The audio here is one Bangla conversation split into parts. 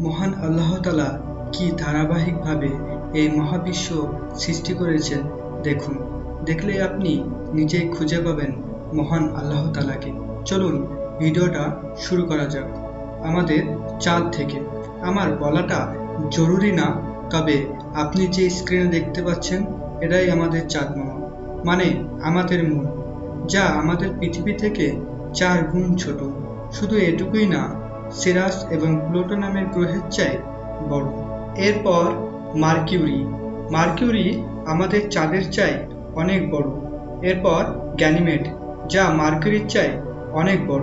মহান আল্লাহ তালা কি ধারাবাহিকভাবে এই মহাবিশ্ব সৃষ্টি করেছেন দেখুন। দেখলে আপনি নিজেই খুঁজে পাবেন মহান আল্লাহ তালাকে। চলুন ভিডিওটা শুরু করা যাক। আমাদের চাঁদ থেকে। আমার বলাটা জরুরি না, তবে আপনি যে স্ক্রিনে দেখতে পাচ্ছেন, এটাই আমাদের চাঁদ মামা মানে আমাদের মন যা আমাদের পৃথিবী থেকে চার গুণ ছোট। শুধু এটুকুই না সিরাস এবং প্লুটো নামের গ্রহের চাই বড়। এরপর মার্কিউরি। মার্কিউরি আমাদের চাঁদের চাই অনেক বড়। এরপর গ্যানিমেড যা মার্কিউরির চাই অনেক বড়।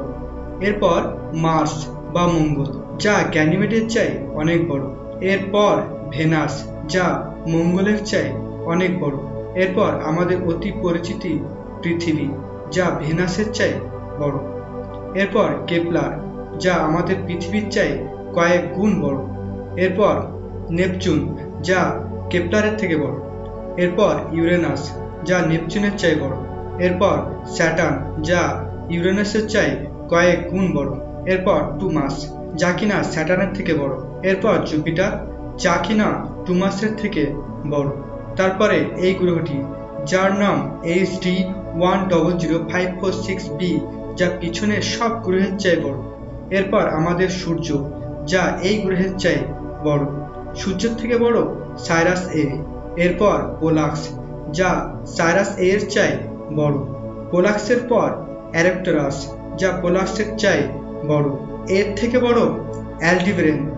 এরপর মার্স বা মঙ্গল, যা গ্যানিমেডের চাই অনেক বড়। এরপর ভেনাস, যা মঙ্গলের চাই অনেক বড়। এরপর আমাদের অতি পরিচিতি পৃথিবী, যা ভেনাসের চাই বড়। এরপর কেপলার যা আমাদের পৃথিবীর চাই কয়েক গুণ বড়। এরপর নেপচুন, যা কেপলারের থেকে বড়। এরপর ইউরেনাস, যা নেপচুনের চাই বড়। এরপর স্যাটার্ন, যা ইউরেনাসের চাই কয়েক গুণ বড়। এরপর টুমাস, যা কিনা স্যাটার্নের থেকে বড়। এরপর জুপিটার, যা কিনা টুমাসের থেকে বড়। তারপরে এই গ্রহটি, যার নাম H D one double zero five four six B, যা পিছনের সব গ্রহের চাই বড়। এরপর আমাদের সূর্য, যা এই গ্রহের চাই বড়। সূর্যের থেকে বড় সাইরাস এ। এরপর পোলাক্স যা সাইরাস এ এর চাই বড়। পোলাক্সের পর অ্যারেপ্টারাস, যা পোলাক্সের চাই বড়। এর থেকে বড় অ্যালডিব্রেন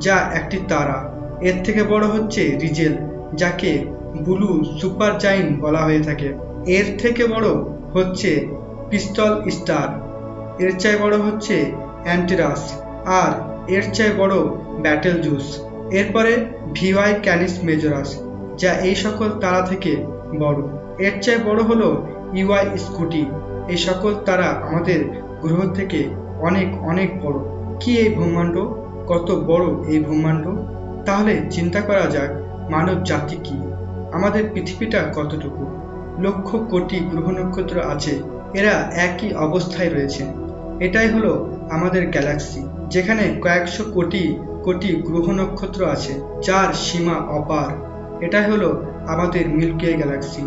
যা একটি তারা। এর থেকে বড় হচ্ছে রিজেল, যাকে ব্লু সুপার জাইন বলা হয়ে থাকে। এর থেকে বড় হচ্ছে পিস্তল স্টার। এর চাই বড় হচ্ছে অ্যান্টিরাস, আর এর চাই বড় ব্যাটেল জুস। এরপরে ভিওয়াই ক্যানিস মেজরাস, যা এই সকল তারা থেকে বড়। এর চাই বড় হলো ইউআই স্কুটি। এই সকল তারা আমাদের গ্রহ থেকে অনেক অনেক বড়। কি এই ব্রহ্মাণ্ড? কত বড় এই ব্রহ্মাণ্ড? তাহলে চিন্তা করা যাক, মানব জাতি কি? আমাদের পৃথিবীটা কতটুকু? লক্ষ কোটি গ্রহ নক্ষত্র আছে, এরা একই অবস্থায় রয়েছে। এটাই হলো আমাদের গ্যালাক্সি, যেখানে কয়েকশো কোটি কোটি গ্রহ নক্ষত্র আছে, যার সীমা অপার। এটাই হলো আমাদের মিল্কি গ্যালাক্সি।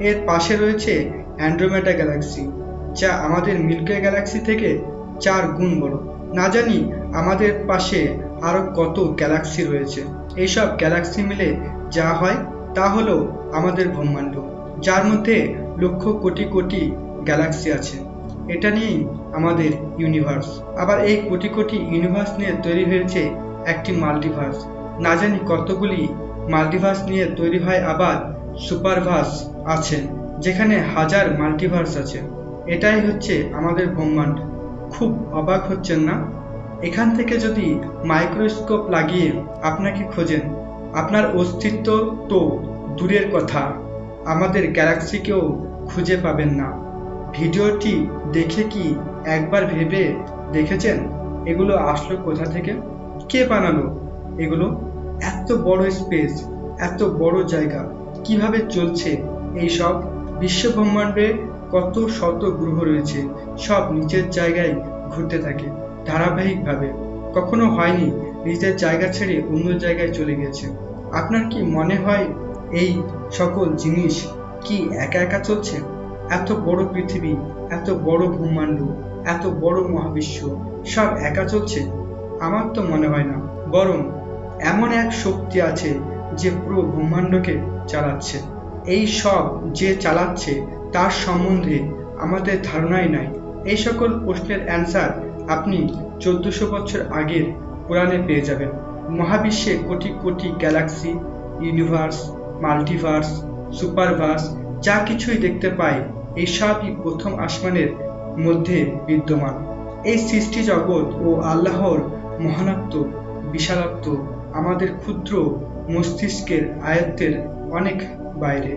এর পাশে রয়েছে অ্যান্ড্রোমেটা গ্যালাক্সি, যা আমাদের মিল্কি গ্যালাক্সি থেকে চার গুণ বড়। না জানি আমাদের পাশে আরও কত গ্যালাক্সি রয়েছে। এইসব গ্যালাক্সি মিলে যা হয়, তা হলো আমাদের ব্রহ্মাণ্ড, যার মধ্যে লক্ষ কোটি কোটি গ্যালাক্সি আছে। এটা নিয়েই আমাদের ইউনিভার্স আবার এই কোটি কোটি ইউনিভার্স নিয়ে তৈরি হয়েছে একটি মাল্টিভার্স না জানি কতগুলি মাল্টিভার্স নিয়ে তৈরি হয়, আবার সুপারভার্স আছে, যেখানে হাজার মাল্টিভার্স আছে। এটাই হচ্ছে আমাদের ব্রহ্মাণ্ড। খুব অবাক হচ্ছেন না? এখান থেকে যদি মাইক্রোস্কোপ লাগিয়ে আপনাকে খোঁজেন, আপনার অস্তিত্ব তো দূরের কথা। আমাদের গ্যালাক্সিকেও খুঁজে পাবেন না। ভিডিওটি দেখে কি একবার ভেবে দেখেছেন? এগুলো আসলো কোথা থেকে? কে বানালো? এগুলো এত বড় স্পেস, এত বড় জায়গা, কীভাবে চলছে? এই সব বিশ্ব ব্রহ্মাণ্ডে কত শত গ্রহ রয়েছে, সব নিজের জায়গায় ঘুরতে থাকে, ধারাবাহিকভাবে। কখনো হয়নি, নিজের জায়গা ছেড়ে অন্য জায়গায় চলে গেছে আপনার কি মনে হয় এই সকল জিনিস কি একা একা চলছে? এত বড় পৃথিবী, এত বড় ব্রহ্মাণ্ড, এত বড় মহাবিশ্ব, সব একা চলছে? আমার তো মনে হয় না। বরং এমন এক শক্তি আছে যে পুরো ব্রহ্মাণ্ডকে চালাচ্ছে। এই সব যে চালাচ্ছে, তার সম্বন্ধে আমাদের ধারণাই নাই। এই সকল প্রশ্নের অ্যান্সার আপনি চোদ্দশো বছর আগের পুরাণে পেয়ে যাবেন। মহাবিশ্বে crore crore Galaxy, universe, multiverse, সুপারভার্স যা কিছুই দেখতে পাই, এই সবই প্রথম আসমানের মধ্যে বিদ্যমান। এই সৃষ্টি জগৎ ও আল্লাহর মহানাত্ম বিশালাত্ম আমাদের ক্ষুদ্র মস্তিষ্কের আয়ত্তের অনেক বাইরে।